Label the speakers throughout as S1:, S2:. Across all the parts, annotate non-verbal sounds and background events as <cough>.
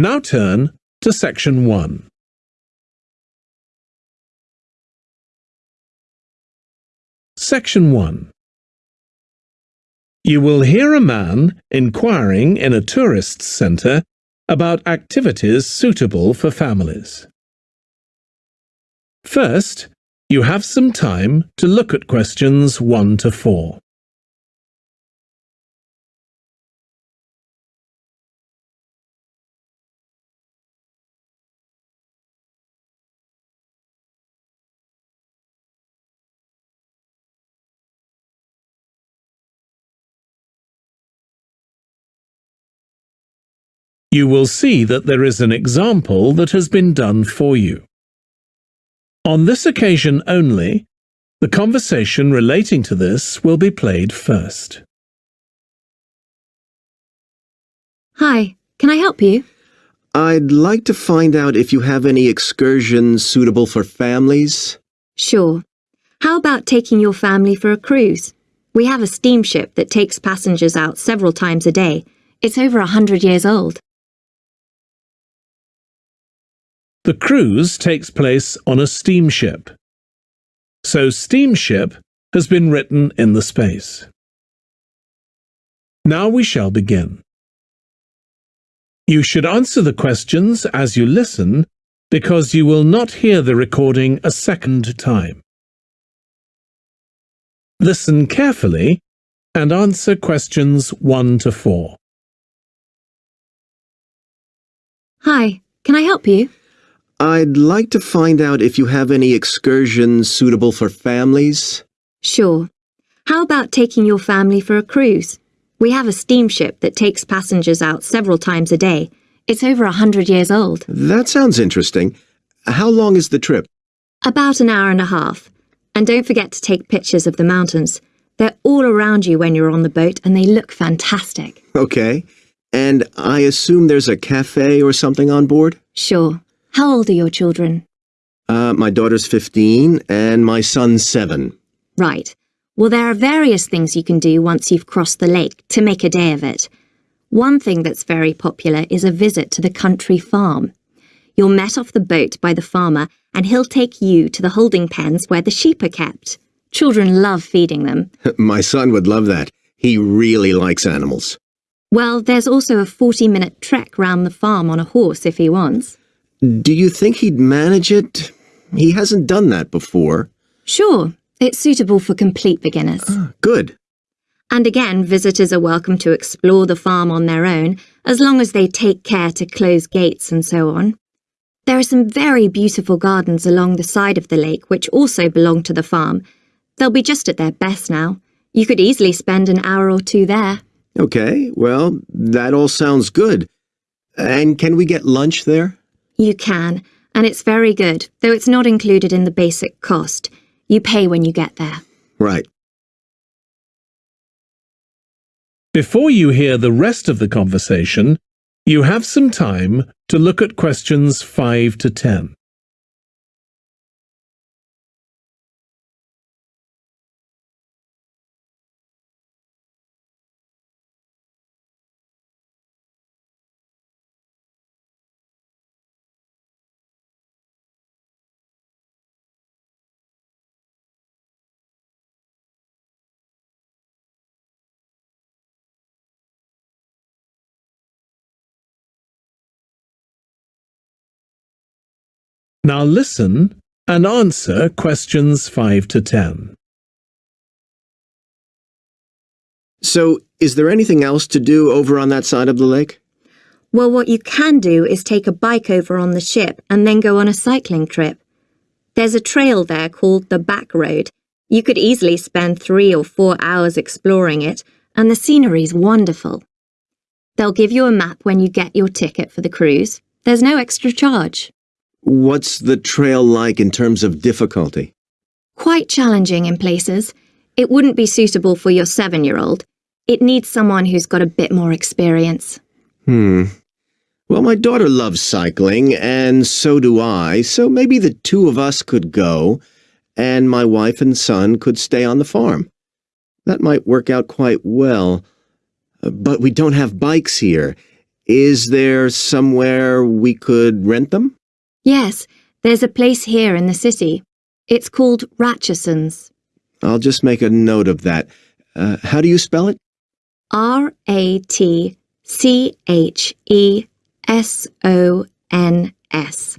S1: Now turn to section 1. Section 1. You will hear a man inquiring in a tourist centre about activities suitable for families. First, you have some time to look at questions 1 to 4. You will see that there is an example that has been done for you. On this occasion only, the conversation relating to this will be played first.
S2: Hi, can I help you?
S3: I'd like to find out if you have any excursions suitable for families.
S2: Sure. How about taking your family for a cruise? We have a steamship that takes passengers out several times a day. It's over a hundred years old.
S1: The cruise takes place on a steamship. So steamship has been written in the space. Now we shall begin. You should answer the questions as you listen because you will not hear the recording a second time. Listen carefully and answer questions 1 to 4.
S2: Hi, can I help you?
S3: I'd like to find out if you have any excursions suitable for families.
S2: Sure. How about taking your family for a cruise? We have a steamship that takes passengers out several times a day. It's over a hundred years old.
S3: That sounds interesting. How long is the trip?
S2: About an hour and a half. And don't forget to take pictures of the mountains. They're all around you when you're on the boat and they look fantastic.
S3: Okay. And I assume there's a cafe or something on board?
S2: Sure. How old are your children?
S3: Uh, my daughter's 15 and my son's 7.
S2: Right. Well, there are various things you can do once you've crossed the lake to make a day of it. One thing that's very popular is a visit to the country farm. You're met off the boat by the farmer and he'll take you to the holding pens where the sheep are kept. Children love feeding them. <laughs>
S3: my son would love that. He really likes animals.
S2: Well, there's also a 40-minute trek round the farm on a horse if he wants.
S3: Do you think he'd manage it? He hasn't done that before.
S2: Sure, it's suitable for complete beginners.
S3: Ah, good.
S2: And again, visitors are welcome to explore the farm on their own, as long as they take care to close gates and so on. There are some very beautiful gardens along the side of the lake which also belong to the farm. They'll be just at their best now. You could easily spend an hour or two there.
S3: Okay, well, that all sounds good. And can we get lunch there?
S2: You can, and it's very good, though it's not included in the basic cost. You pay when you get there.
S3: Right.
S1: Before you hear the rest of the conversation, you have some time to look at questions 5 to 10. Now listen and answer questions 5 to 10.
S3: So, is there anything else to do over on that side of the lake?
S2: Well, what you can do is take a bike over on the ship and then go on a cycling trip. There's a trail there called the Back Road. You could easily spend three or four hours exploring it, and the scenery's wonderful. They'll give you a map when you get your ticket for the cruise. There's no extra charge.
S3: What's the trail like in terms of difficulty?
S2: Quite challenging in places. It wouldn't be suitable for your seven-year-old. It needs someone who's got a bit more experience.
S3: Hmm. Well, my daughter loves cycling, and so do I, so maybe the two of us could go, and my wife and son could stay on the farm. That might work out quite well. But we don't have bikes here. Is there somewhere we could rent them?
S2: Yes, there's a place here in the city. It's called Ratcheson's.
S3: I'll just make a note of that. Uh, how do you spell it?
S2: R A T C H E S O N S.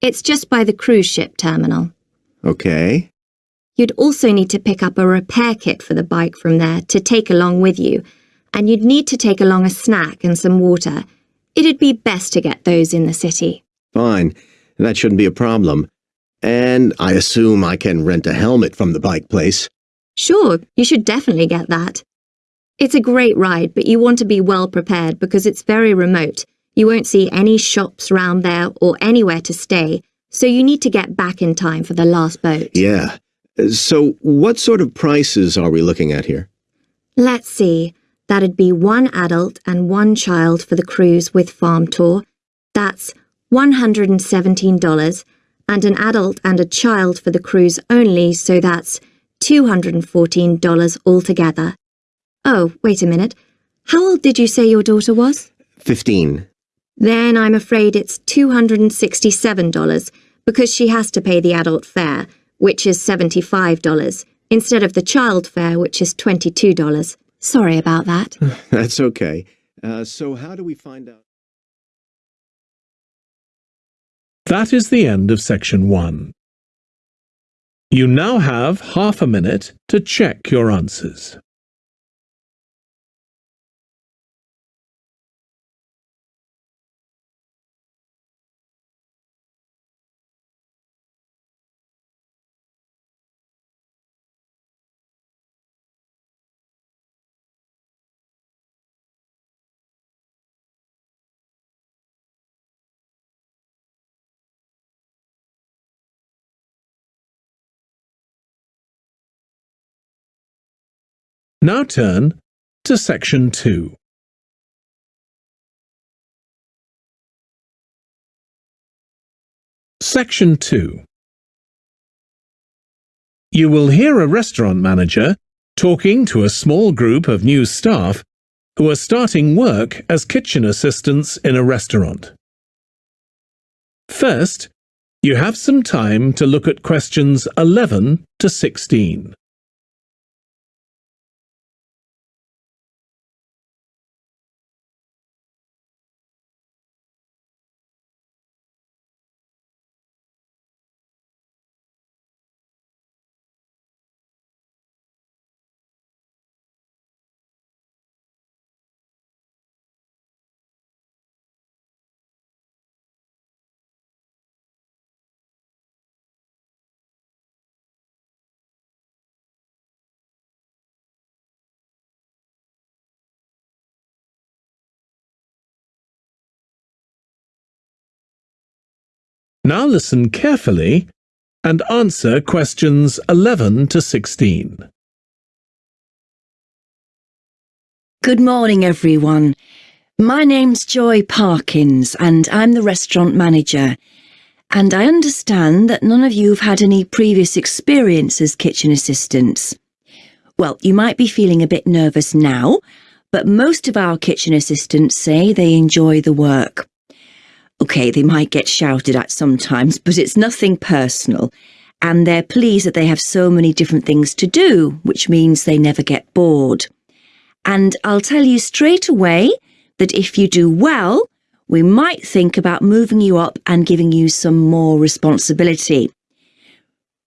S2: It's just by the cruise ship terminal.
S3: Okay.
S2: You'd also need to pick up a repair kit for the bike from there to take along with you, and you'd need to take along a snack and some water. It'd be best to get those in the city.
S3: Fine. That shouldn't be a problem. And I assume I can rent a helmet from the bike place.
S2: Sure, you should definitely get that. It's a great ride, but you want to be well prepared because it's very remote. You won't see any shops round there or anywhere to stay, so you need to get back in time for the last boat.
S3: Yeah. So what sort of prices are we looking at here?
S2: Let's see. That'd be one adult and one child for the cruise with farm tour. That's $117, and an adult and a child for the cruise only, so that's $214 altogether. Oh, wait a minute. How old did you say your daughter was?
S3: Fifteen.
S2: Then I'm afraid it's $267 because she has to pay the adult fare, which is $75, instead of the child fare, which is $22. Sorry about that. <laughs>
S3: That's okay. Uh, so how do we find out?
S1: That is the end of section one. You now have half a minute to check your answers. Now turn to section 2. Section 2 You will hear a restaurant manager talking to a small group of new staff who are starting work as kitchen assistants in a restaurant. First, you have some time to look at questions 11 to 16. Now listen carefully and answer questions 11 to 16.
S4: Good morning, everyone. My name's Joy Parkins, and I'm the restaurant manager. And I understand that none of you have had any previous experience as kitchen assistants. Well, you might be feeling a bit nervous now, but most of our kitchen assistants say they enjoy the work. Okay, they might get shouted at sometimes, but it's nothing personal. And they're pleased that they have so many different things to do, which means they never get bored. And I'll tell you straight away that if you do well, we might think about moving you up and giving you some more responsibility.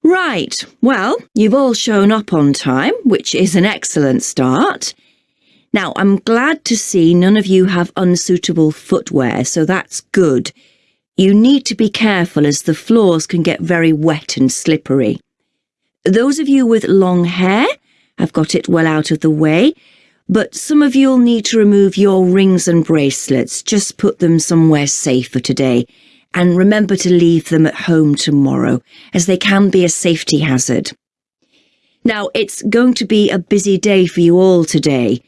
S4: Right, well, you've all shown up on time, which is an excellent start. Now, I'm glad to see none of you have unsuitable footwear, so that's good. You need to be careful as the floors can get very wet and slippery. Those of you with long hair have got it well out of the way, but some of you'll need to remove your rings and bracelets. Just put them somewhere safer today. And remember to leave them at home tomorrow, as they can be a safety hazard. Now, it's going to be a busy day for you all today.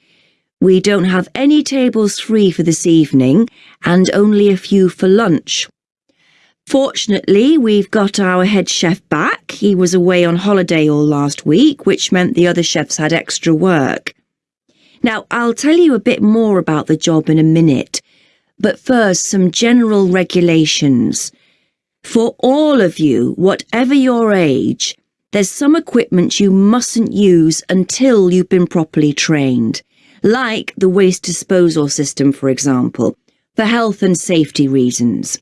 S4: We don't have any tables free for this evening and only a few for lunch. Fortunately, we've got our head chef back. He was away on holiday all last week, which meant the other chefs had extra work. Now, I'll tell you a bit more about the job in a minute, But first, some general regulations. For all of you, whatever your age, there's some equipment you mustn't use until you've been properly trained, like the waste disposal system, for example, for health and safety reasons.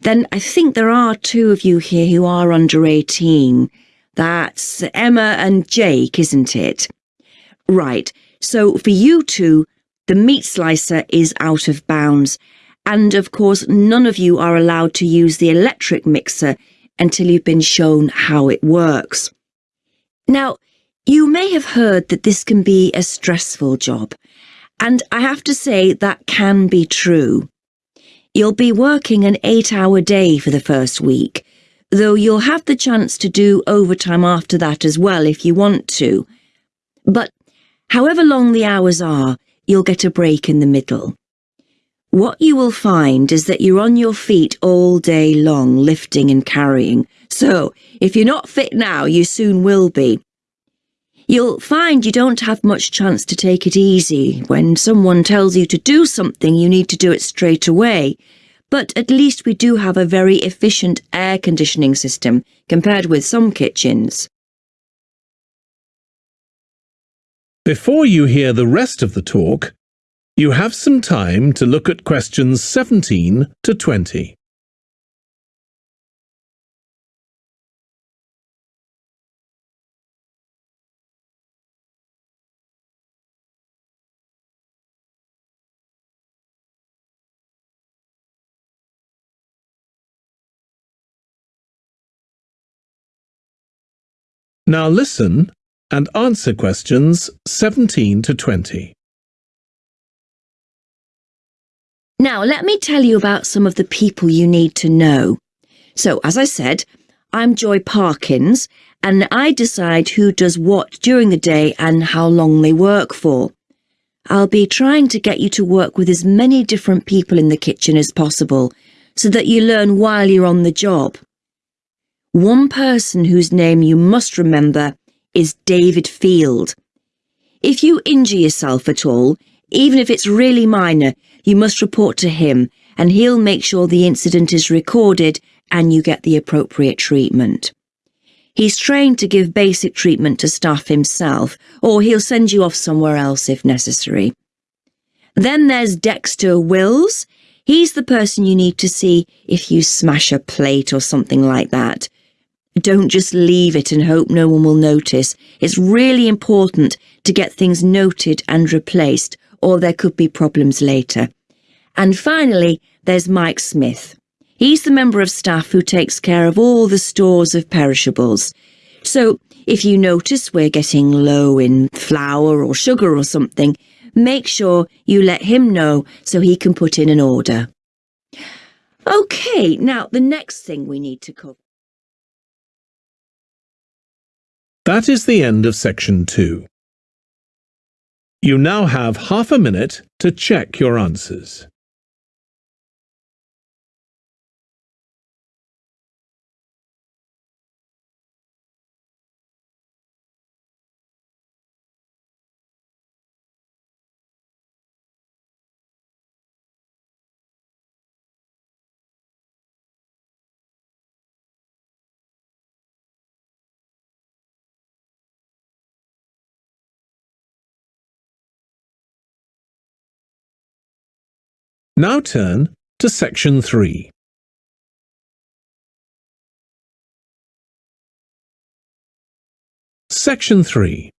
S4: Then I think there are two of you here who are under 18. That's Emma and Jake, isn't it? Right, so for you two, the meat slicer is out of bounds, and of course none of you are allowed to use the electric mixer until you've been shown how it works. Now, you may have heard that this can be a stressful job, and I have to say that can be true. You'll be working an eight-hour day for the first week, though you'll have the chance to do overtime after that as well if you want to. But however long the hours are, you'll get a break in the middle. What you will find is that you're on your feet all day long, lifting and carrying. So, if you're not fit now, you soon will be. You'll find you don't have much chance to take it easy. When someone tells you to do something, you need to do it straight away. But at least we do have a very efficient air conditioning system compared with some kitchens.
S1: Before you hear the rest of the talk, you have some time to look at questions 17 to 20. Now listen and answer questions 17 to 20.
S4: Now, let me tell you about some of the people you need to know. So, as I said, I'm Joy Parkins, and I decide who does what during the day and how long they work for. I'll be trying to get you to work with as many different people in the kitchen as possible, so that you learn while you're on the job. One person whose name you must remember is David Field. If you injure yourself at all, even if it's really minor, you must report to him and he'll make sure the incident is recorded and you get the appropriate treatment. He's trained to give basic treatment to staff himself, or he'll send you off somewhere else if necessary. Then there's Dexter Wills. He's the person you need to see if you smash a plate or something like that. Don't just leave it and hope no one will notice. It's really important to get things noted and replaced, or there could be problems later. And finally, there's Mike Smith. He's the member of staff who takes care of all the stores of perishables. So if you notice we're getting low in flour or sugar or something, make sure you let him know so he can put in an order. OK, now the next thing we need to cover.
S1: That is the end of section 2. You now have half a minute to check your answers. Now turn to section 3. Section 3.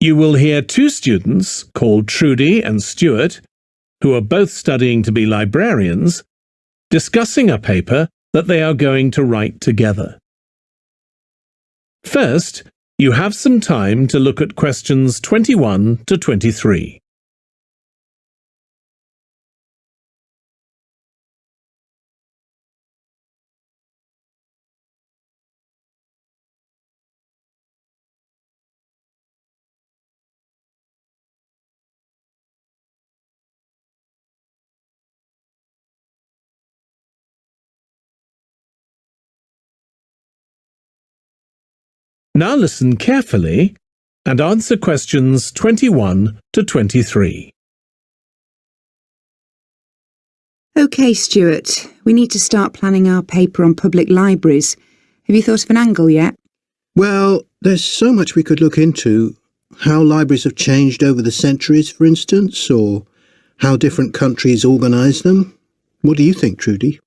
S1: You will hear two students called Trudy and Stuart, who are both studying to be librarians, discussing a paper that they are going to write together. First, you have some time to look at questions 21 to 23. Now listen carefully and answer questions 21 to 23.
S5: OK, Stuart. We need to start planning our paper on public libraries. Have you thought of an angle yet?
S6: Well, there's so much we could look into. How libraries have changed over the centuries, for instance, or how different countries organise them. What do you think, Trudy?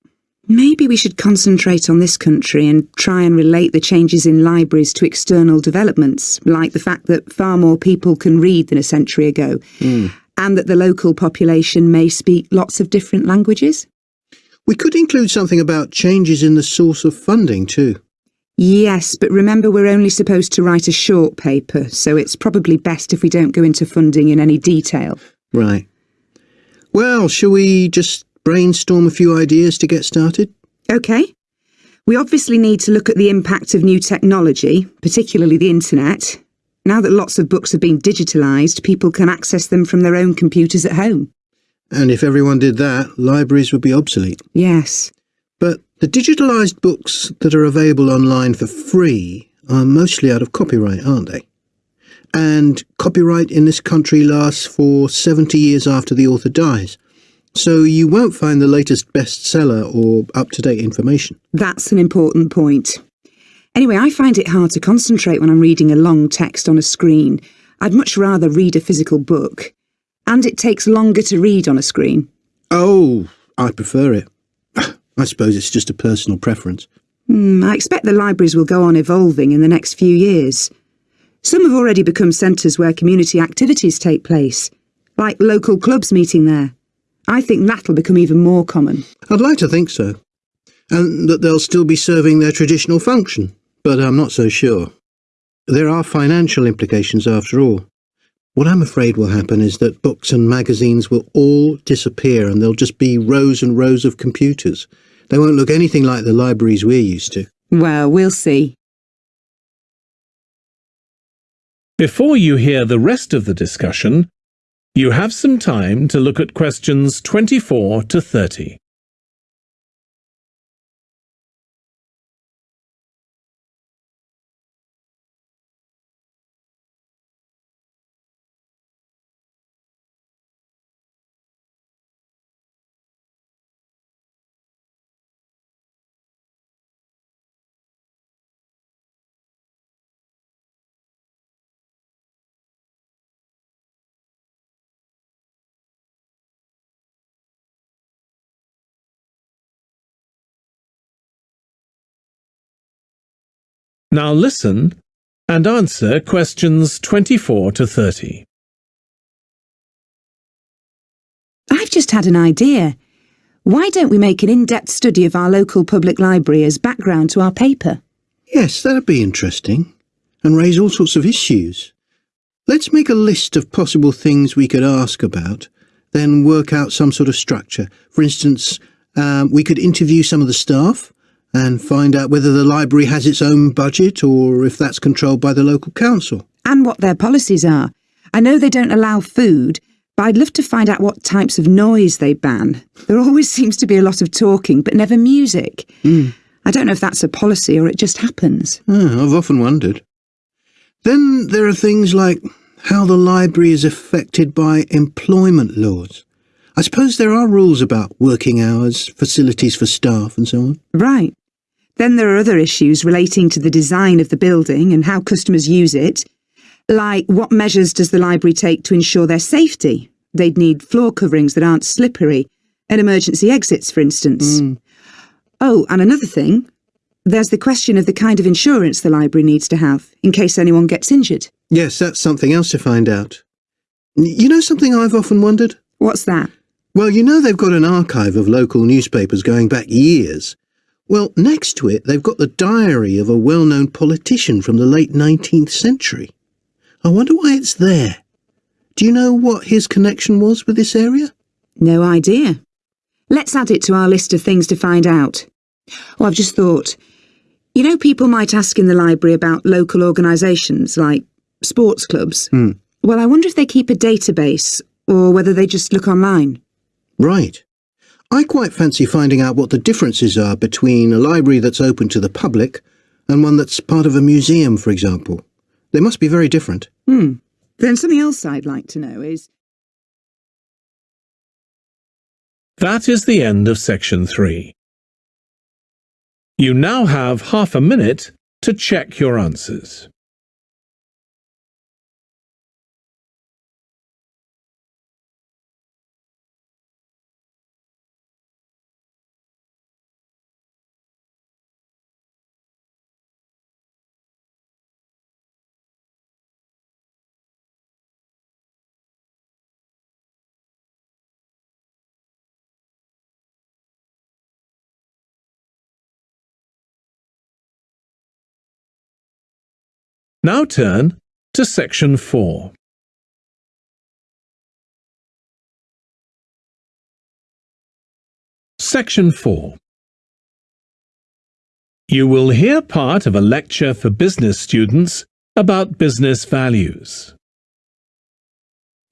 S5: Maybe we should concentrate on this country and try and relate the changes in libraries to external developments, like the fact that far more people can read than a century ago, hmm. and that the local population may speak lots of different languages.
S6: We could include something about changes in the source of funding too.
S5: Yes, but remember we're only supposed to write a short paper, so it's probably best if we don't go into funding in any detail.
S6: Right. Well, shall we just brainstorm a few ideas to get started?
S5: OK. We obviously need to look at the impact of new technology, particularly the internet. Now that lots of books have been digitalised, people can access them from their own computers at home.
S6: And if everyone did that, libraries would be obsolete.
S5: Yes.
S6: But the digitalised books that are available online for free are mostly out of copyright, aren't they? And copyright in this country lasts for 70 years after the author dies. So you won't find the latest bestseller or up-to-date information.
S5: That's an important point. Anyway, I find it hard to concentrate when I'm reading a long text on a screen. I'd much rather read a physical book. And it takes longer to read on a screen.
S6: Oh, I prefer it. <sighs> I suppose it's just a personal preference.
S5: Hmm, I expect the libraries will go on evolving in the next few years. Some have already become centres where community activities take place, like local clubs meeting there. I think that'll become even more common.
S6: I'd like to think so. And that they'll still be serving their traditional function, but I'm not so sure. There are financial implications after all. What I'm afraid will happen is that books and magazines will all disappear and there'll just be rows and rows of computers. They won't look anything like the libraries we're used to.
S5: Well, we'll see.
S1: Before you hear the rest of the discussion, you have some time to look at questions 24 to 30. Now listen and answer questions 24 to 30.
S5: I've just had an idea. Why don't we make an in-depth study of our local public library as background to our paper?
S6: Yes, that'd be interesting. And raise all sorts of issues. Let's make a list of possible things we could ask about, then work out some sort of structure. For instance, um, we could interview some of the staff and find out whether the library has its own budget or if that's controlled by the local council.
S5: And what their policies are. I know they don't allow food, but I'd love to find out what types of noise they ban. There always <laughs> seems to be a lot of talking, but never music. I don't know if that's a policy or it just happens.
S6: Ah, I've often wondered. Then there are things like how the library is affected by employment laws. I suppose there are rules about working hours, facilities for staff and so on.
S5: Right. Then there are other issues relating to the design of the building and how customers use it. Like, what measures does the library take to ensure their safety? They'd need floor coverings that aren't slippery, and emergency exits, for instance. Hmm. Oh, and another thing. There's the question of the kind of insurance the library needs to have, in case anyone gets injured.
S6: Yes, that's something else to find out. You know something I've often wondered?
S5: What's that?
S6: Well, you know they've got an archive of local newspapers going back years. Well, next to it, they've got the diary of a well-known politician from the late 19th century. I wonder why it's there. Do you know what his connection was with this area?
S5: No idea. Let's add it to our list of things to find out. Oh, I've just thought. You know, people might ask in the library about local organisations like sports clubs.
S6: Hmm.
S5: Well, I wonder if they keep a database or whether they just look online.
S6: Right. I quite fancy finding out what the differences are between a library that's open to the public and one that's part of a museum, for example. They must be very different.
S5: Hmm. Then something else I'd like to know is
S1: That is the end of section 3. You now have half a minute to check your answers. Now turn to section 4. Section 4 You will hear part of a lecture for business students about business values.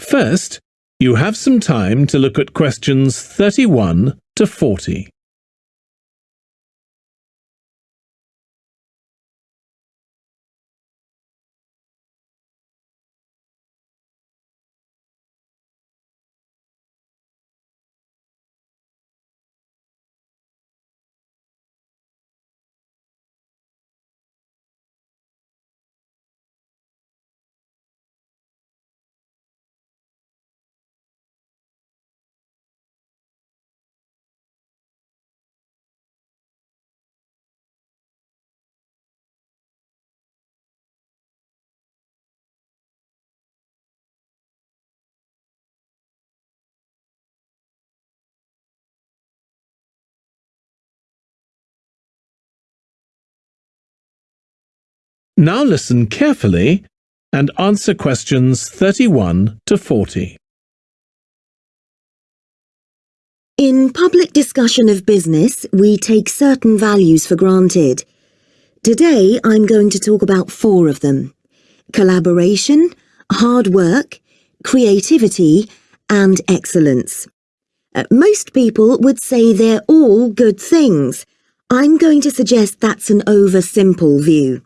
S1: First, you have some time to look at questions 31 to 40. Now listen carefully and answer questions 31 to 40.
S7: In public discussion of business, we take certain values for granted. Today, I'm going to talk about four of them. Collaboration, hard work, creativity, and excellence. Uh, most people would say they're all good things. I'm going to suggest that's an over-simple view.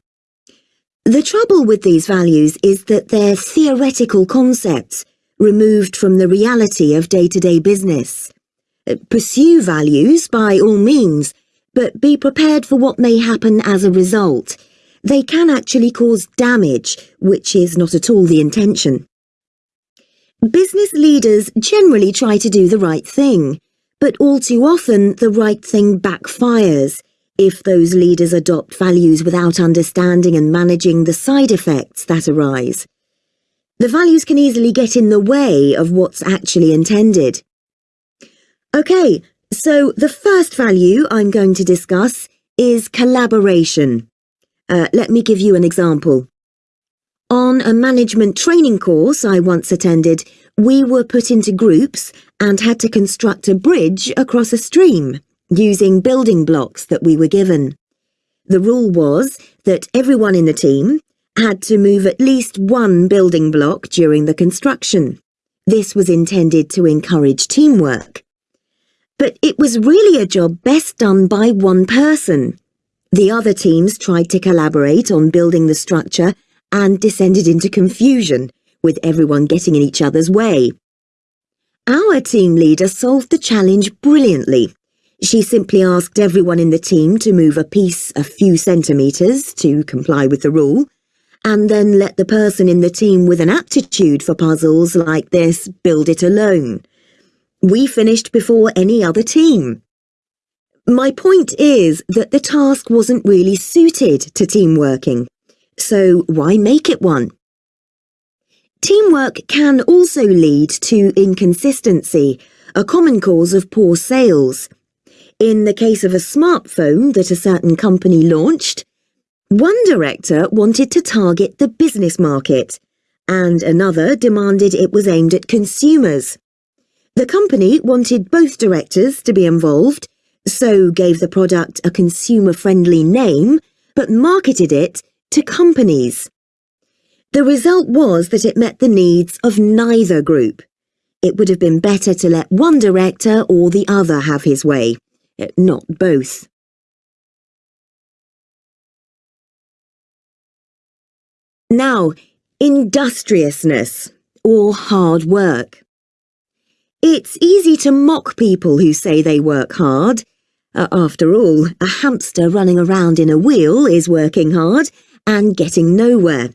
S7: The trouble with these values is that they're theoretical concepts, removed from the reality of day-to-day -day business. Uh, pursue values by all means, but be prepared for what may happen as a result. They can actually cause damage, which is not at all the intention. Business leaders generally try to do the right thing, but all too often the right thing backfires, if those leaders adopt values without understanding and managing the side effects that arise. The values can easily get in the way of what's actually intended. Okay, so the first value I'm going to discuss is collaboration. Uh, let me give you an example. On a management training course I once attended, we were put into groups and had to construct a bridge across a stream using building blocks that we were given. The rule was that everyone in the team had to move at least one building block during the construction. This was intended to encourage teamwork. But it was really a job best done by one person. The other teams tried to collaborate on building the structure and descended into confusion, with everyone getting in each other's way. Our team leader solved the challenge brilliantly she simply asked everyone in the team to move a piece a few centimetres to comply with the rule, and then let the person in the team with an aptitude for puzzles like this build it alone. We finished before any other team. My point is that the task wasn't really suited to team working, so why make it one? Teamwork can also lead to inconsistency, a common cause of poor sales. In the case of a smartphone that a certain company launched, one director wanted to target the business market, and another demanded it was aimed at consumers. The company wanted both directors to be involved, so gave the product a consumer-friendly name, but marketed it to companies. The result was that it met the needs of neither group. It would have been better to let one director or the other have his way. Eh, not both. Now, industriousness, or hard work. It's easy to mock people who say they work hard. After all, a hamster running around in a wheel is working hard and getting nowhere.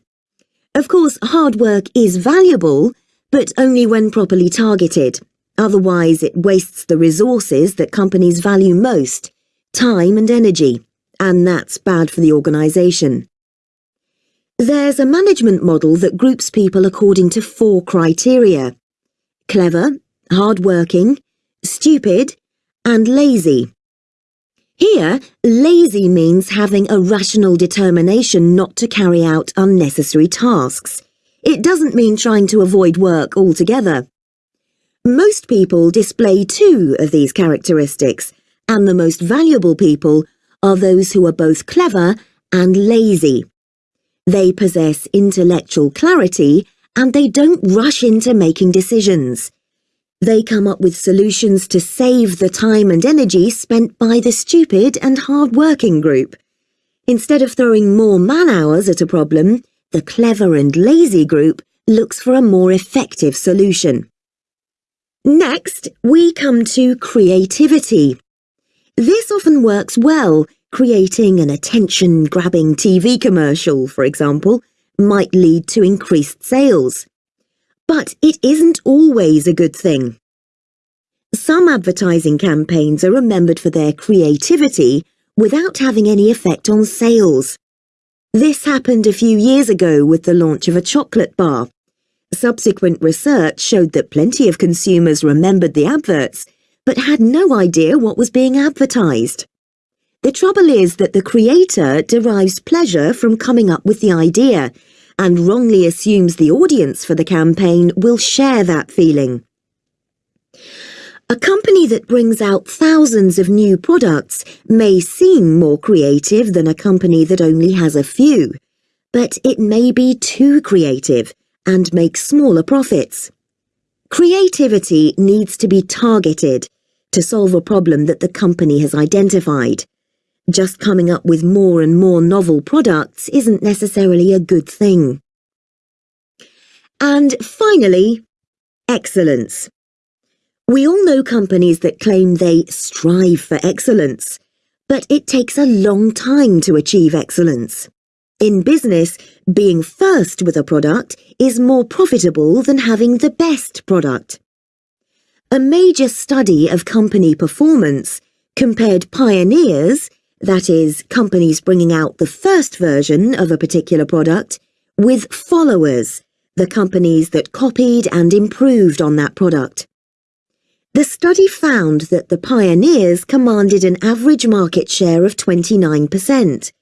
S7: Of course, hard work is valuable, but only when properly targeted. Otherwise, it wastes the resources that companies value most, time and energy, and that's bad for the organisation. There's a management model that groups people according to four criteria. Clever, hard-working, stupid, and lazy. Here, lazy means having a rational determination not to carry out unnecessary tasks. It doesn't mean trying to avoid work altogether. Most people display two of these characteristics, and the most valuable people are those who are both clever and lazy. They possess intellectual clarity and they don't rush into making decisions. They come up with solutions to save the time and energy spent by the stupid and hard-working group. Instead of throwing more man-hours at a problem, the clever and lazy group looks for a more effective solution. Next, we come to creativity. This often works well Creating an attention-grabbing TV commercial, for example, might lead to increased sales. But it isn't always a good thing. Some advertising campaigns are remembered for their creativity without having any effect on sales. This happened a few years ago with the launch of a chocolate bar. Subsequent research showed that plenty of consumers remembered the adverts, but had no idea what was being advertised. The trouble is that the creator derives pleasure from coming up with the idea and wrongly assumes the audience for the campaign will share that feeling. A company that brings out thousands of new products may seem more creative than a company that only has a few, but it may be too creative and make smaller profits. Creativity needs to be targeted to solve a problem that the company has identified. Just coming up with more and more novel products isn't necessarily a good thing. And finally, excellence. We all know companies that claim they strive for excellence, but it takes a long time to achieve excellence. In business, being first with a product is more profitable than having the best product. A major study of company performance compared pioneers that is, companies bringing out the first version of a particular product, with followers, the companies that copied and improved on that product. The study found that the pioneers commanded an average market share of 29%,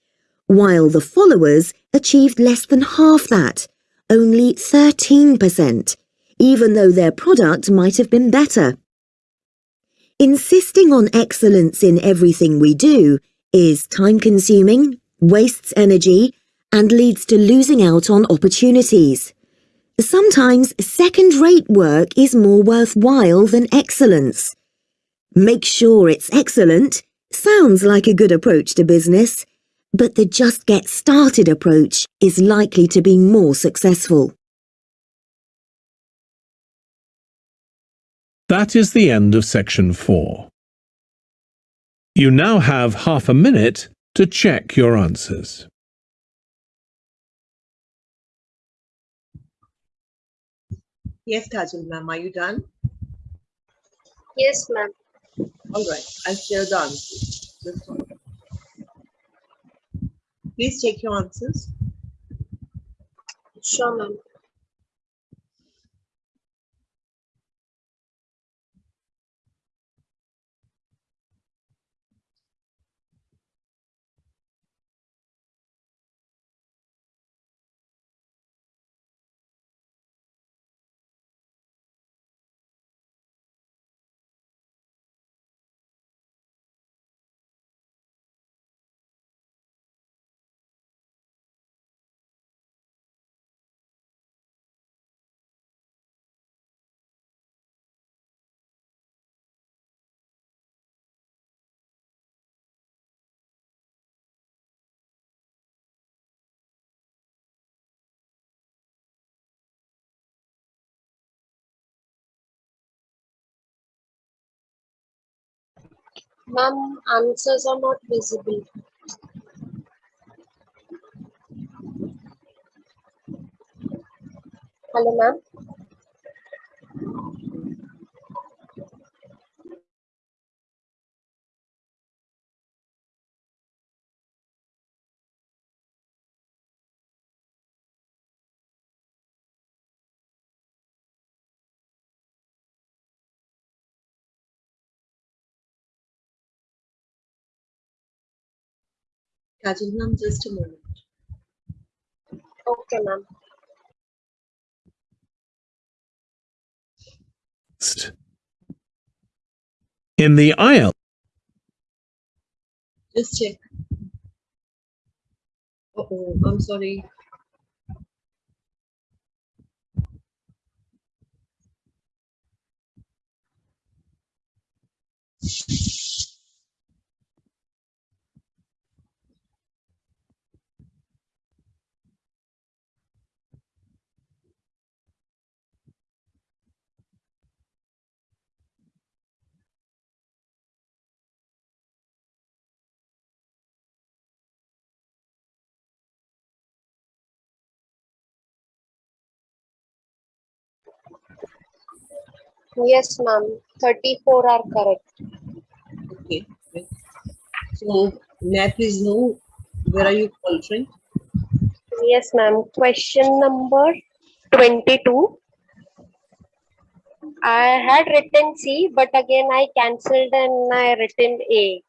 S7: while the followers achieved less than half that, only 13%, even though their product might have been better. Insisting on excellence in everything we do is time-consuming, wastes energy, and leads to losing out on opportunities. Sometimes second-rate work is more worthwhile than excellence. Make sure it's excellent sounds like a good approach to business, but the just get started approach is likely to be more successful.
S1: That is the end of section 4. You now have half a minute to check your answers.
S8: Yes, Kajal ma'am, are you done?
S9: Yes, ma'am.
S8: All right, I'll share the answers. Please check your answers.
S9: Sure, ma'am. Ma'am, answers are not visible. Hello, ma'am.
S8: Kajal ma'am, just a moment.
S9: Okay, ma'am.
S1: In the aisle,
S8: Just check. Uh-oh, I'm sorry.
S9: Yes, ma'am. 34 are correct.
S8: Okay. okay. So, may I please know where are you altering?
S9: Yes, ma'am. Question number 22. I had written C, but again I cancelled and I written A.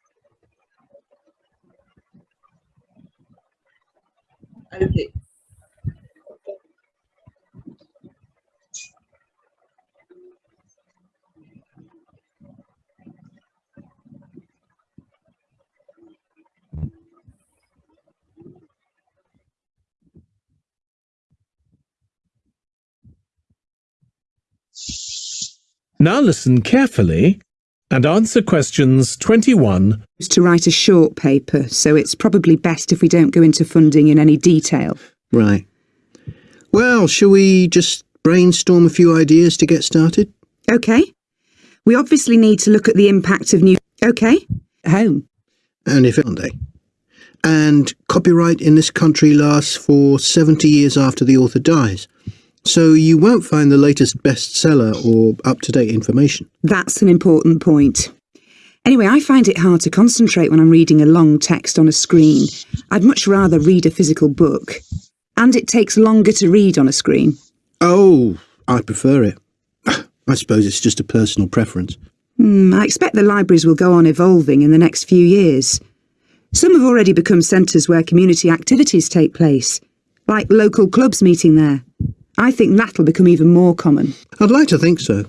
S8: I'll take.
S1: Now listen carefully and answer questions 21
S5: to write a short paper, so it's probably best if we don't go into funding in any detail.
S6: Right. Well, shall we just brainstorm a few ideas to get started?
S5: Okay. We obviously need to look at the impact of new... Okay. Home.
S6: And if Monday. And copyright in this country lasts for 70 years after the author dies. So you won't find the latest bestseller or up-to-date information.
S5: That's an important point. Anyway, I find it hard to concentrate when I'm reading a long text on a screen. I'd much rather read a physical book. And it takes longer to read on a screen.
S6: Oh, I prefer it. <sighs> I suppose it's just a personal preference.
S5: Hmm, I expect the libraries will go on evolving in the next few years. Some have already become centres where community activities take place, like local clubs meeting there. I think that'll become even more common.
S6: I'd like to think so.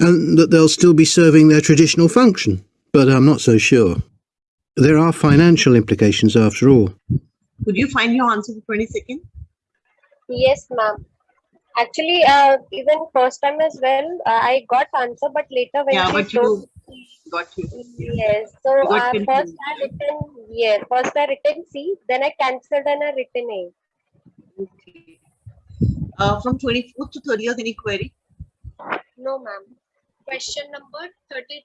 S6: And that they'll still be serving their traditional function, but I'm not so sure. There are financial implications after all.
S8: Could you find your answer for 20 seconds?
S9: Yes, ma'am. Actually, uh, even first time as well, uh, I got answer, but later when
S8: Yeah,
S9: she
S8: but
S9: showed,
S8: you got you.
S9: yes. So uh, first I written yeah, first I written C, then I cancelled and I written A.
S8: Okay. Uh, from 24th to 30th, any query?
S9: No, ma'am. Question number 32.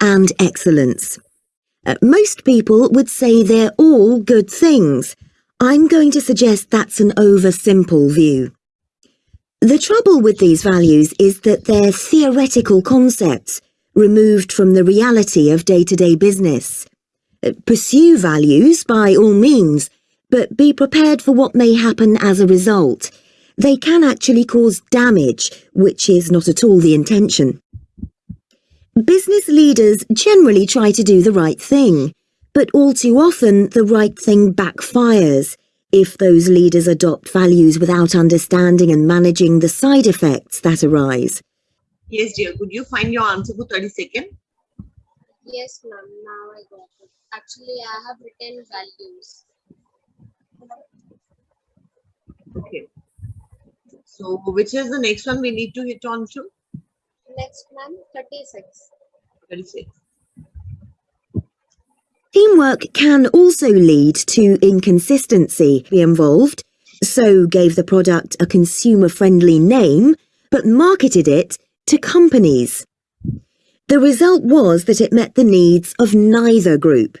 S7: and excellence. Uh, most people would say they're all good things. I'm going to suggest that's an over-simple view. The trouble with these values is that they're theoretical concepts, removed from the reality of day-to-day business. Uh, Pursue values by all means, but be prepared for what may happen as a result. They can actually cause damage, which is not at all the intention. Business leaders generally try to do the right thing, but all too often the right thing backfires if those leaders adopt values without understanding and managing the side effects that arise.
S8: Yes, dear. Could you find your answer for 30 seconds?
S9: Yes, ma'am. Now I got it. Actually, I have written values.
S8: Okay. So, which is the next one we need to hit on to?
S9: Next, ma'am, 36.
S8: 36.
S7: Teamwork can also lead to inconsistency involved, so gave the product a consumer-friendly name, but marketed it to companies. The result was that it met the needs of neither group.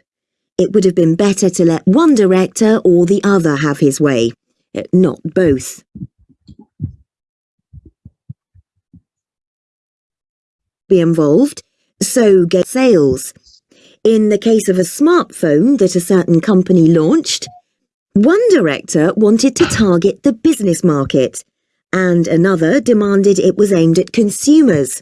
S7: It would have been better to let one director or the other have his way, eh, not both. Be involved, so get sales. In the case of a smartphone that a certain company launched, one director wanted to target the business market, and another demanded it was aimed at consumers.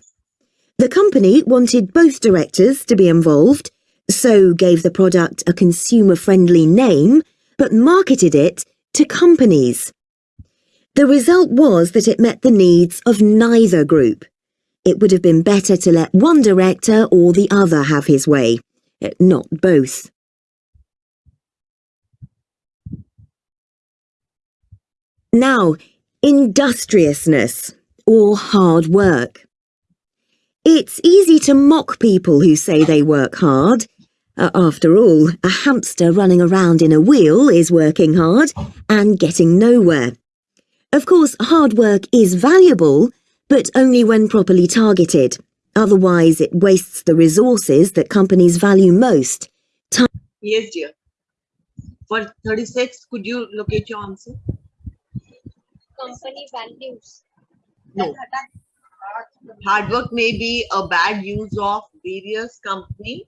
S7: The company wanted both directors to be involved, so gave the product a consumer-friendly name, but marketed it to companies. The result was that it met the needs of neither group. It would have been better to let one director or the other have his way, not both. Now, industriousness, or hard work. It's easy to mock people who say they work hard. Uh, after all, a hamster running around in a wheel is working hard and getting nowhere. Of course, hard work is valuable, but only when properly targeted. Otherwise, it wastes the resources that companies value most. Time
S8: Yes, dear. For 36, could you locate your answer?
S9: Company values.
S8: No. Hard work may be a bad use of various company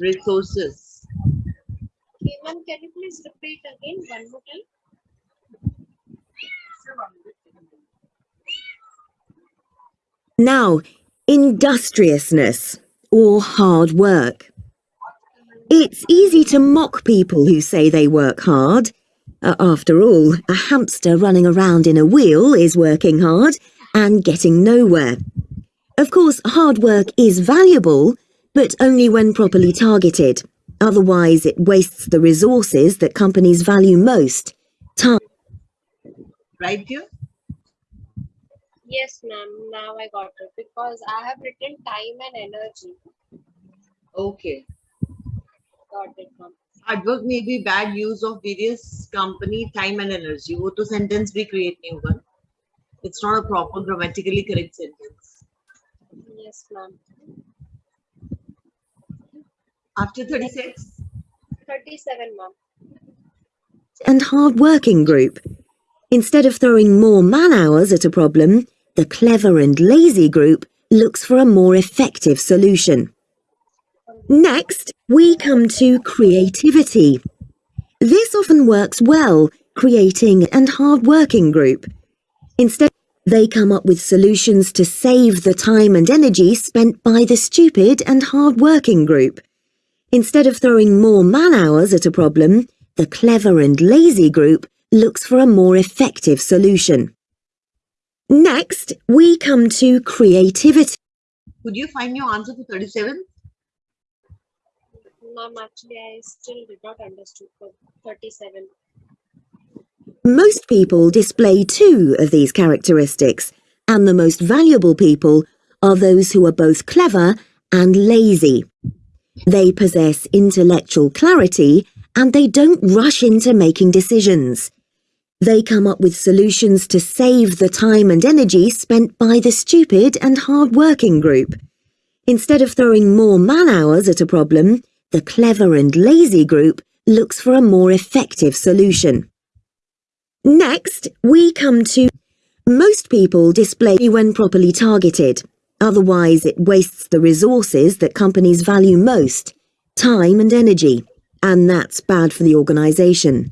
S8: resources.
S9: Okay, ma'am, can you please repeat again one more time?
S7: Now, industriousness, or hard work. It's easy to mock people who say they work hard. Uh, after all, a hamster running around in a wheel is working hard and getting nowhere. Of course, hard work is valuable, but only when properly targeted. Otherwise, it wastes the resources that companies value most. Time.
S8: Right, dear?
S9: Yes, ma'am. Now I got it because I have written time and energy.
S8: Okay.
S9: Got it, ma'am
S8: Hard work may be bad use of various company time and energy. वो तो sentence भी create नहीं होगा. It's not a proper grammatically correct sentence.
S9: Yes, ma'am.
S8: After 36,
S9: 37, ma'am.
S7: and hard-working group. Instead of throwing more man-hours at a problem, the clever and lazy group looks for a more effective solution. Next, we come to creativity. This often works well, creating and hard-working group. Instead, they come up with solutions to save the time and energy spent by the stupid and hard-working group. Instead of throwing more man-hours at a problem, the clever and lazy group looks for a more effective solution. Next, we come to creativity.
S8: could you find your answer for 37?
S9: Ma'am, actually, I still did not understood for 37.
S7: Most people display two of these characteristics, and the most valuable people are those who are both clever and lazy. They possess intellectual clarity and they don't rush into making decisions. They come up with solutions to save the time and energy spent by the stupid and hard-working group. Instead of throwing more man-hours at a problem, the clever and lazy group looks for a more effective solution. Next, we come to most people display when properly targeted. Otherwise, it wastes the resources that companies value most, time and energy, and that's bad for the organisation.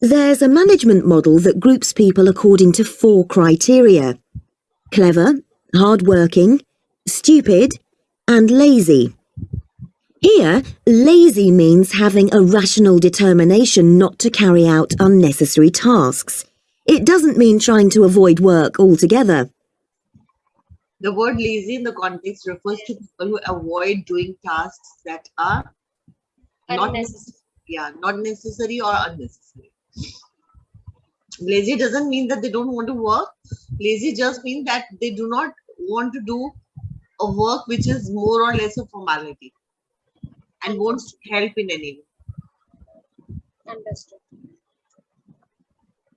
S7: There's a management model that groups people according to four criteria. Clever, hard-working, stupid, and lazy. Here, lazy means having a rational determination not to carry out unnecessary tasks. It doesn't mean trying to avoid work altogether.
S8: The word lazy in the context refers to people who avoid doing tasks that are not necessary. Yeah, not necessary or unnecessary. Lazy doesn't mean that they don't want to work. Lazy just means that they do not want to do a work which is more or less a formality and wants to help in any way.
S9: Understood.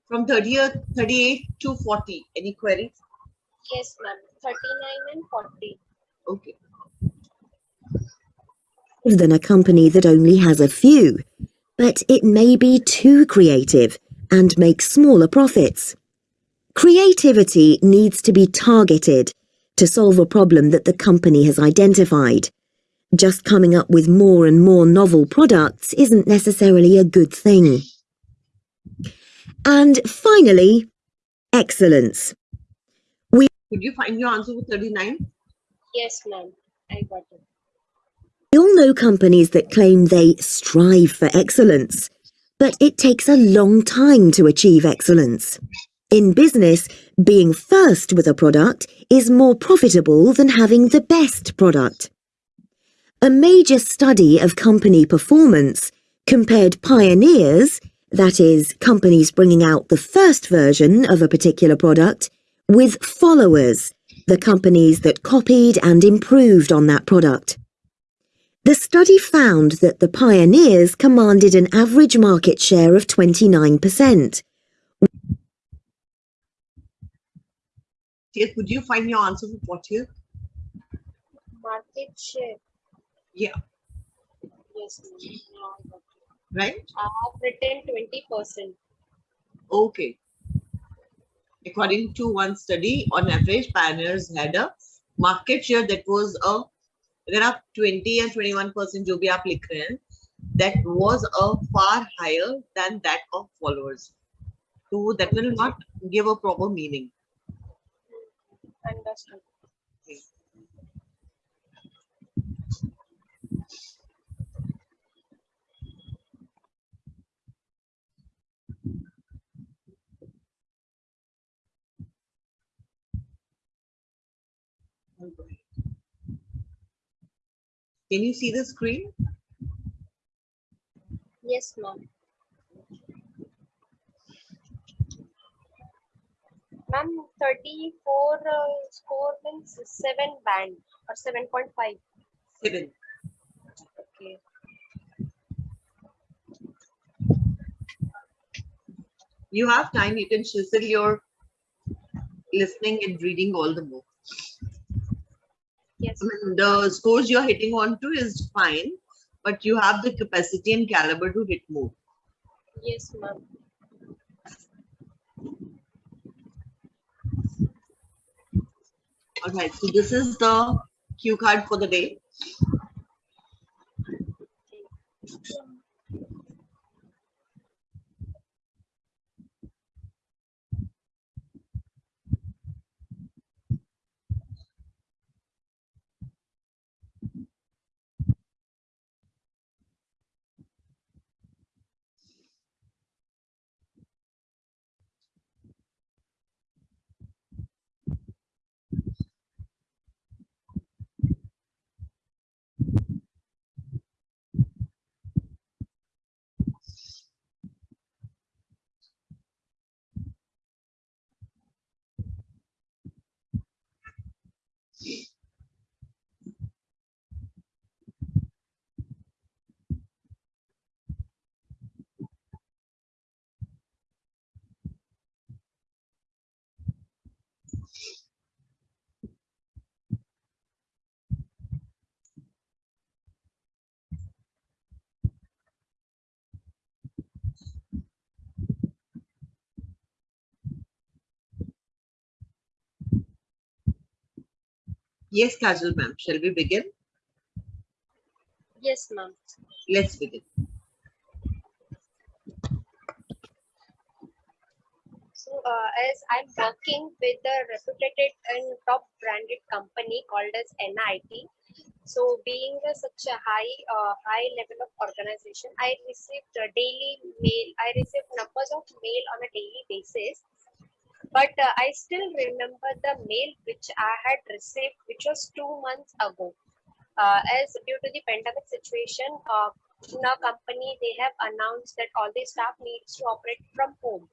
S8: From 30th, 38 to 40. Any queries?
S9: Yes, ma'am. 39 and 40.
S8: Okay.
S7: than a company that only has a few, but it may be too creative and make smaller profits. Creativity needs to be targeted to solve a problem that the company has identified. Just coming up with more and more novel products isn't necessarily a good thing. And finally, excellence.
S8: Could you find your answer for 39?
S9: Yes, ma'am. I got it.
S7: We all know companies that claim they strive for excellence, but it takes a long time to achieve excellence. In business, being first with a product is more profitable than having the best product. A major study of company performance compared pioneers, that is, companies bringing out the first version of a particular product, with followers, the companies that copied and improved on that product. The study found that the pioneers commanded an average market share of 29%,
S8: Yes, could you find your answer for 40?
S9: Market share.
S8: Yeah,
S9: Yes, ma'am. Now I got it.
S8: right?
S9: I have written 20%.
S8: Okay. According to one study, on average, pioneers had a market share that was a अगर आप 20 and 21 percent जो भी आप लिख रहे हैं that was a far higher than that of followers. So that will not give a proper meaning.
S9: Understood.
S8: Can you see the screen?
S9: Yes, ma'am. Ma'am, 34 uh, score means 7 band or 7.5.
S8: Seven.
S9: Okay.
S8: You have time, you can chisel your listening and reading all the more.
S9: Yes.
S8: I mean, the scores you're hitting on to is fine, but you have the capacity and caliber to hit more.
S9: Yes, ma'am.
S8: All right, so this is the cue card for the day. Yes, Kajal ma'am, shall we begin?
S9: Yes, ma'am.
S8: Let's begin.
S9: So, uh, as I'm working with a reputed and top branded company called as NIT, so being a, such a high, uh, high level of organization, I received daily mail. I received numbers of mail on a daily basis. But uh, I still remember the mail which I had received, which was two months ago. Uh, as due to the pandemic situation, uh, in our company, they have announced that all the staff needs to operate from home.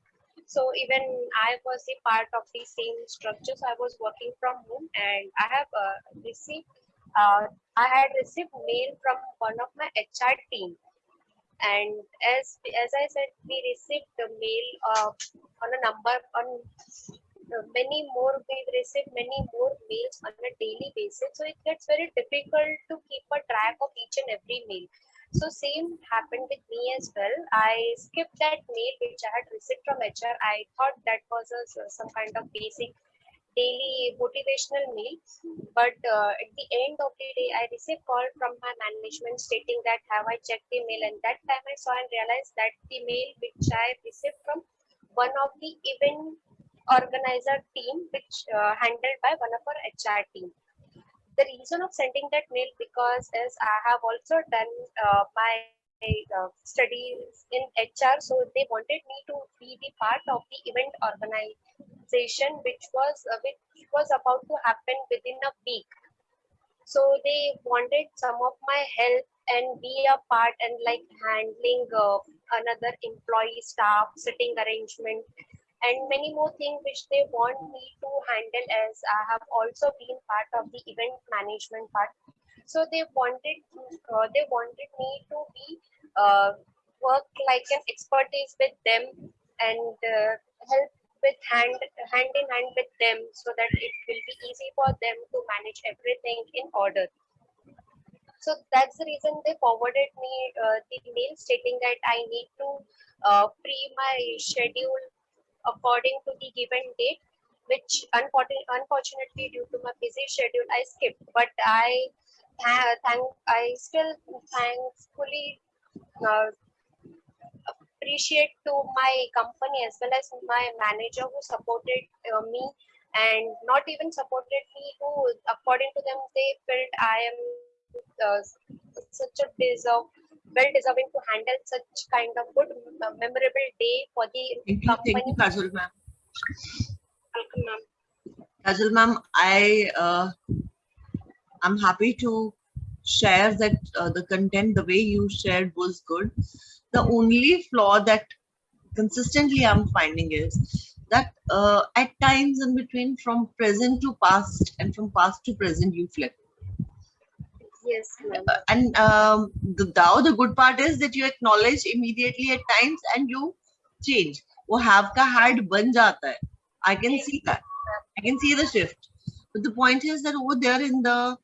S9: So even I was a part of the same structure. So I was working from home and I have uh, received, uh, I had received mail from one of my HR team and as as I said, we received the mail uh, on a number on uh, many more. We receive many more mails on a daily basis, so it gets very difficult to keep a track of each and every mail. So same happened with me as well. I skipped that mail which I had received from HR. I thought that was a, some kind of basic daily motivational mail but uh, at the end of the day i received call from my management stating that have i checked the mail? And that time i saw and realized that the mail which i received from one of the event organizer team which uh, handled by one of our hr team. The reason of sending that mail because as i have also done uh, my uh, studies in hr so they wanted me to be the part of the event which was uh, which was about to happen within a week. So they wanted some of my help and be a part and like handling uh, another employee staff sitting arrangement and many more things which they want me to handle as i have also been part of the event management part. So they wanted uh, they wanted me to be uh, work like an expertise with them and uh, help with hand hand in hand with them so that it will be easy for them to manage everything in order. So that's the reason they forwarded me uh, the mail stating that i need to uh, free my schedule according to the given date which unfortunately, unfortunately due to my busy schedule i skipped. But i tha- thank i still thankfully uh, appreciate to my company as well as my manager who supported uh, me and not even supported me who according to them they felt i am uh, such a deserve well deserving to handle such kind of good uh, memorable day for the
S8: Thank you, thank you,
S9: company
S8: Kajal ma'am.
S9: Welcome, ma'am.
S8: Kajal ma'am, I uh, I'm happy to share that uh, the content, the way you shared was good. The only flaw that consistently I'm finding is that uh, at times in between from present to past and from past to present you flip.
S9: yes ma'am.
S8: Uh, and um, the now the good part is that you acknowledge immediately at times and you change. वो have का had बन जाता है. I can see that. I can see the shift. But the point is that over there in the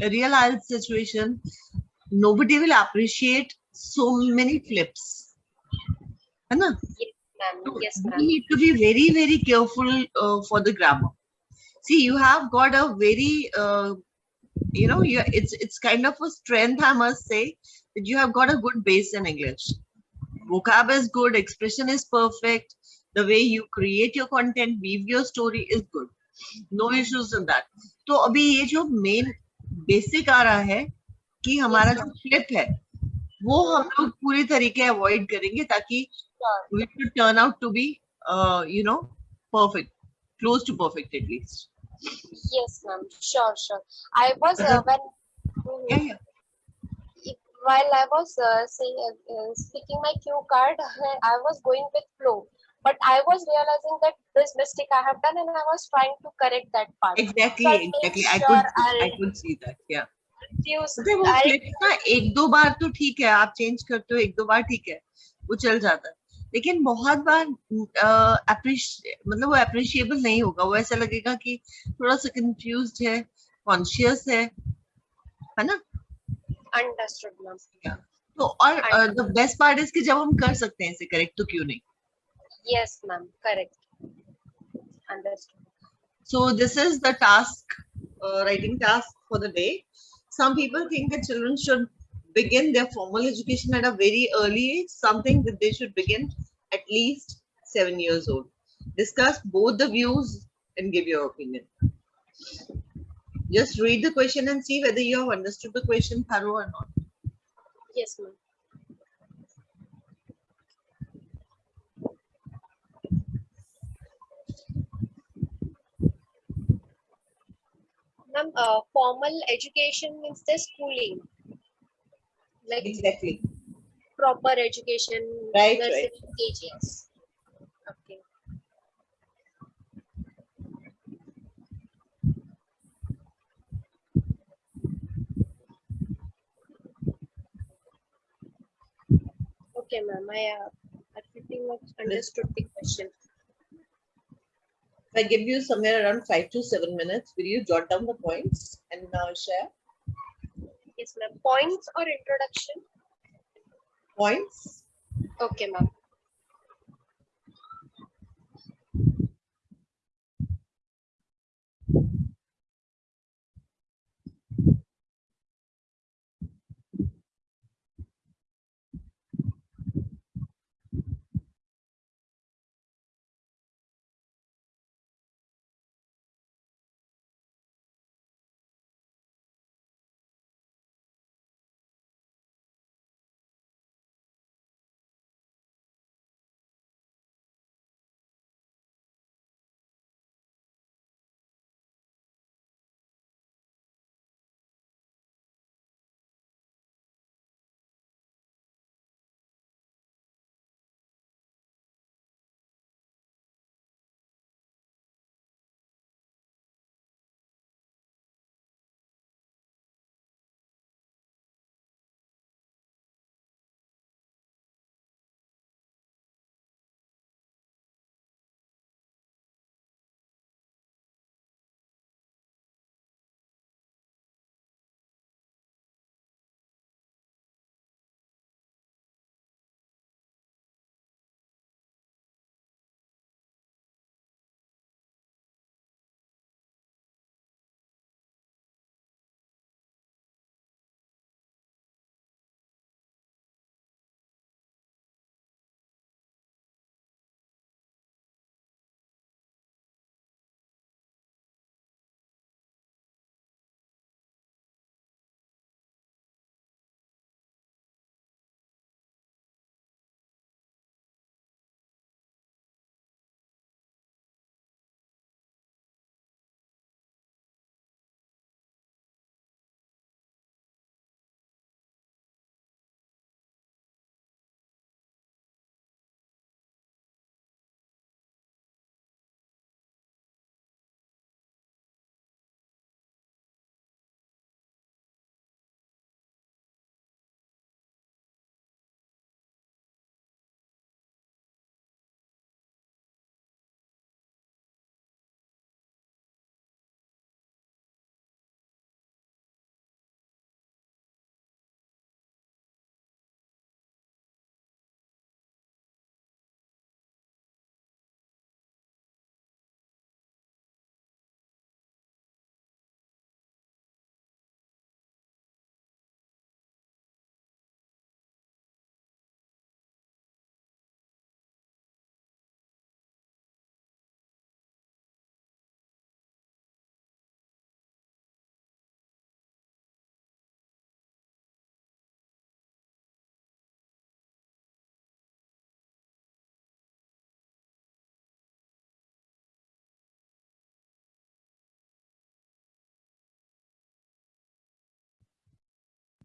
S8: real-life situation, nobody will appreciate so many flips. Anna?
S9: Yes, ma'am. Yes, ma'am.
S8: we need to be very, very careful uh, for the grammar. See, you have got a very, uh, you know, you, it's it's kind of a strength, I must say, that you have got a good base in English. Vocab is good, expression is perfect, the way you create your content, weave your story is good. No issues in that. So, abhi ye jo main basic आ रहा है कि हमारा जो trip है वो हम लोग पूरी तरीके अवॉइड करेंगे ताकि turn out to be you know perfect close to perfect at least
S9: yes ma'am sure sure I was when while I was saying speaking my cue card I was going with flow but i was realizing that this mistake i have done and i was trying to correct that part.
S8: Exactly
S9: so
S8: exactly.
S9: Sure i
S8: could
S9: I'll,
S8: i could see that yeah. तो एक दो बार तो ठीक है आप change करते हो एक दो बार ठीक है वो चल जाता। है लेकिन बहुत बार मतलब वो अप्रिशिएबल नहीं होगा। वो ऐसा लगेगा कि थोड़ा सा कंफ्यूज है कॉन्शियस है है ना?
S9: अंडरस्टूड
S8: तो और बेस्ट पार्ट इज़ जब हम कर सकते हैं इसे करेक्ट तो क्यों नहीं?
S9: Yes ma'am, correct. Understood.
S8: So this is the task, uh, writing task for the day. Some people think that children should begin their formal education at a very early age, something that they should begin at least seven years old. Discuss both the views and give your opinion. Just read the question and see whether you have understood the question thorough or not.
S9: Yes ma'am. Ma'am, uh, formal education means the schooling. Like
S8: Exactly.
S9: proper education,
S8: Right, right.
S9: KGs. Okay. Okay, ma'am. I, uh, I pretty much understood the question.
S8: If I give you somewhere around five to seven minutes, will you jot down the points and now share
S9: Yes, ma'am. Points or introduction?
S8: points?
S9: Okay, ma'am.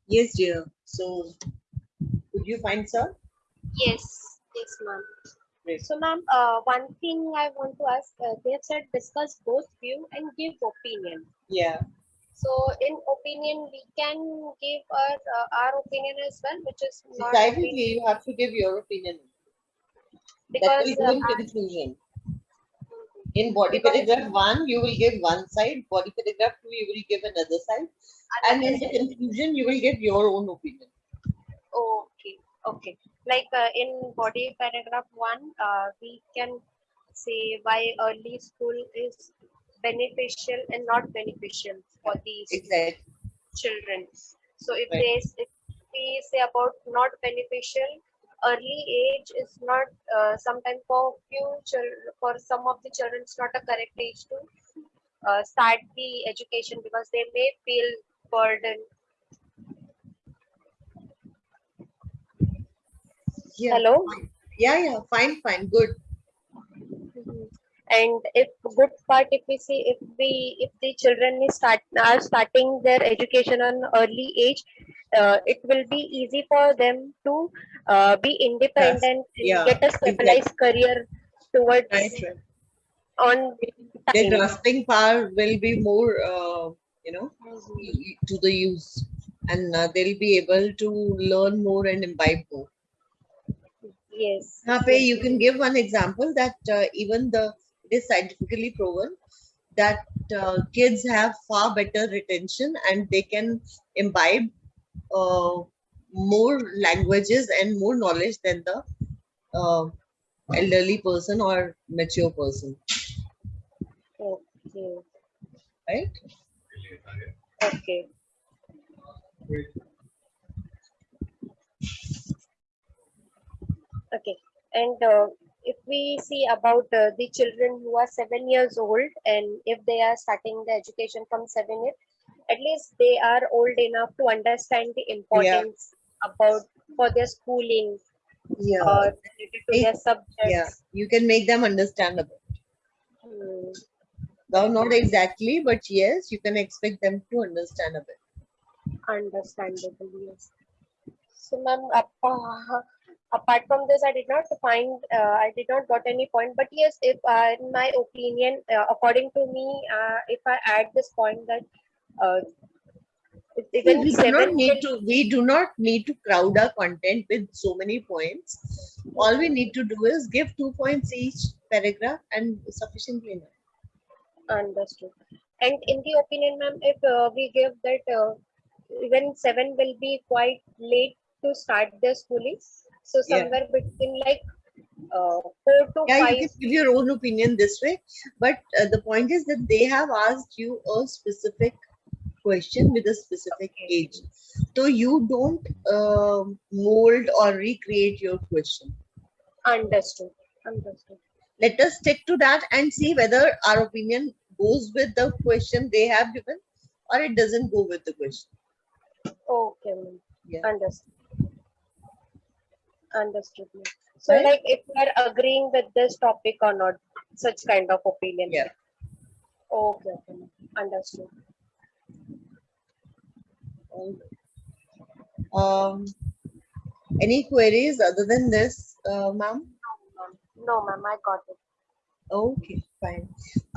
S8: Yes, dear. So, could you find sir?
S9: Yes, yes, ma'am.
S8: Great.
S9: So, ma'am, uh, one thing I want to ask, uh, they have said discuss both view and give opinion.
S8: Yeah.
S9: So, in opinion, we can give our uh, our opinion as well, which is not
S8: Decidedly, you have to give your opinion.
S9: Because
S8: That will in
S9: uh,
S8: conclusion. In body paragraph one, you will give one side. Body paragraph two, you will give another side. And in the conclusion, you will give your own opinion.
S9: Okay, okay. Like uh, in body paragraph one, uh, we can say why early school is beneficial and not beneficial for these
S8: Exactly.
S9: children. So if
S8: Right.
S9: they if we say about not beneficial, early age is not uh, sometimes for few children for some of the children it's not a correct age to uh, start the education because they may feel burdened.
S8: Yeah.
S9: Hello.
S8: Yeah, yeah. Fine, fine. Good.
S9: Mhm. and if good part if we see if we if the children is start are starting their education on early age uh, it will be easy for them to uh, be independent, yes.
S8: yeah.
S9: get a stabilized exactly. career towards
S8: right.
S9: on time.
S8: The grasping power will be more, uh, you know, to the use and uh, they'll be able to learn more and imbibe more.
S9: Yes. Hape,
S8: you can give one example that uh, even the it is scientifically proven that uh, kids have far better retention and they can imbibe uh, more languages and more knowledge than the uh, elderly person or mature person,
S9: Okay.
S8: right?
S9: Okay. Okay. And uh, if we see about uh, the children who are seven years old and if they are starting the education from seven years, at least they are old enough to understand the importance about for their schooling
S8: Yeah.
S9: or related to their subjects.
S8: yeah, you can make them understandable.
S9: Hmm.
S8: Though not exactly, but yes, you can expect them to understand a bit.
S9: Understandable, yes. So, ma'am, apa- apart from this, I did not find, uh, I did not got any point. But yes, if uh, in my opinion, uh, according to me, uh, if I add this point that it-
S8: See,
S9: even
S8: we do not need to we do not need to crowd our content with so many points all we need to do is give two points each paragraph and sufficiently enough
S9: Understood. And in the opinion, ma'am, if uh, we give that uh, even seven will be quite late to start their schooling, so
S8: Yeah.
S9: somewhere between like uh, four to
S8: yeah
S9: five.
S8: you can give your own opinion this way but uh, the point is that they have asked you a specific question with a specific age so you don't uh, mold or recreate your question
S9: Understood. Understood.
S8: let us stick to that and see whether our opinion goes with the question they have given or it doesn't go with the question
S9: Okay.
S8: Yeah.
S9: Understood. Understood. So,
S8: Right.
S9: like, if we are agreeing with this topic or not, such kind of opinion.
S8: Yeah.
S9: Okay. okay. Understood.
S8: Um, any queries other than this, uh, ma'am?
S9: No, ma'am, I got it.
S8: Okay, fine.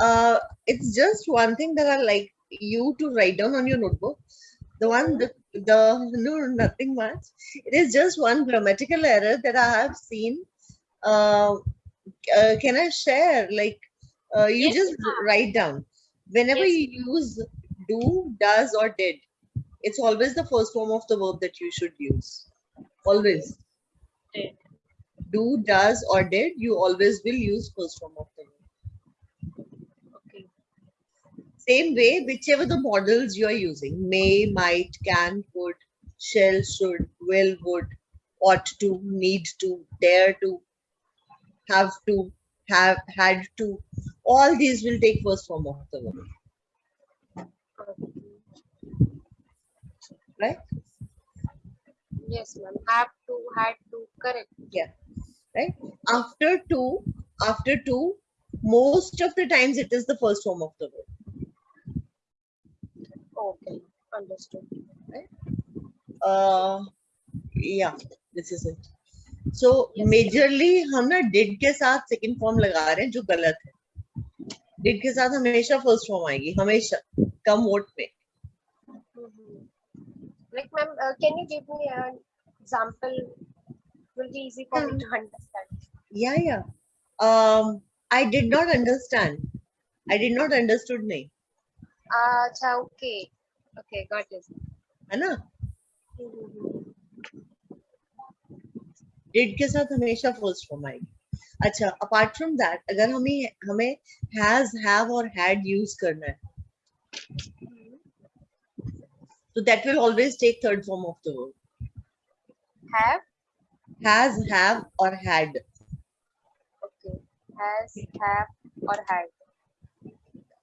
S8: Uh, it's just one thing that I like you to write down on your notebook. The one, the, the no, nothing much. It is just one grammatical error that I have seen. Uh, uh, can I share? Like, uh, you
S9: Yes,
S8: just write down. Whenever
S9: Yes.
S8: you use do, does, or did, it's always the first form of the verb that you should use. Always.
S9: Did.
S8: Do, does, or did, you always will use first form of the verb.
S9: Okay.
S8: Same way, whichever the modals you are using, may, might, can, could, shall, should, will, would, ought to, need to, dare to, have to, have, had to, all these will take first form of the verb, right?
S9: Yes, ma'am. Have to, had to, correct.
S8: Yeah, right? After to, after to, most of the times it is the first form of the verb.
S9: Okay. Understood. Right.
S8: uh yeah this is it so
S9: Yes.
S8: majorly हम ना did के साथ second form लगा रहे हैं जो गलत है did के साथ हमेशा first form आएगी हमेशा कम वोट में
S9: Mhm. Like, ma'am, uh, can you give me an example? Will be easy for me to understand.
S8: yeah yeah um I did not understand I did not understood नहीं
S9: Acha, okay. Okay, got it.
S8: है ना
S9: Mhm.
S8: के साथ हमेशा first form आएगी अच्छा apart from that अगर हमें हमें has have और had use करना है so that will always take third form of the verb
S9: Have,
S8: has, have, or had.
S9: okay. Has, have, or had.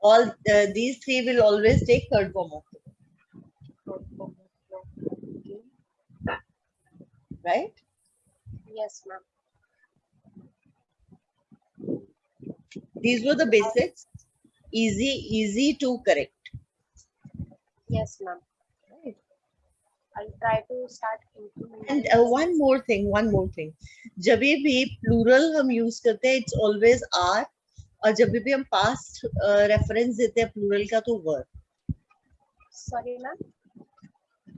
S8: All uh, these three will always take third form of the verb,
S9: Okay.
S8: right?
S9: Yes, ma'am.
S8: These were the basics. Easy, easy to correct.
S9: Yes, ma'am. I'll try to start.
S8: And uh, one more thing, one more thing. जब भी plural हम use करते हैं, it's always are. और जब भी हम past uh, reference देते हैं plural का तो were.
S9: Sorry, ma'am.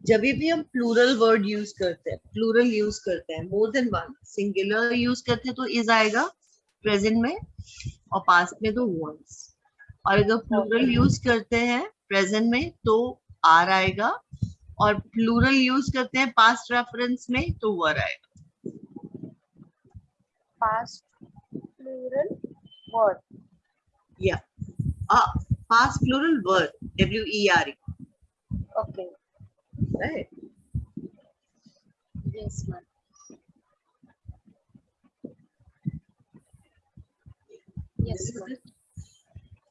S8: जब भी हम प्लूरल वर्ड यूज़ करते हैं प्लूरल यूज़ करते हैं more than one singular use करते हैं तो इज़ आएगा प्रेजेंट में और पास्ट में तो वंस और अगर प्लूरल यूज़ करते हैं प्रेजेंट में तो आर आएगा और प्लूरल यूज़ करते हैं पास्ट रेफरेंस में तो वर आएगा
S9: past plural word.
S8: या past plural were W E R
S9: E
S8: right
S9: yes ma'am. Yes ma'am.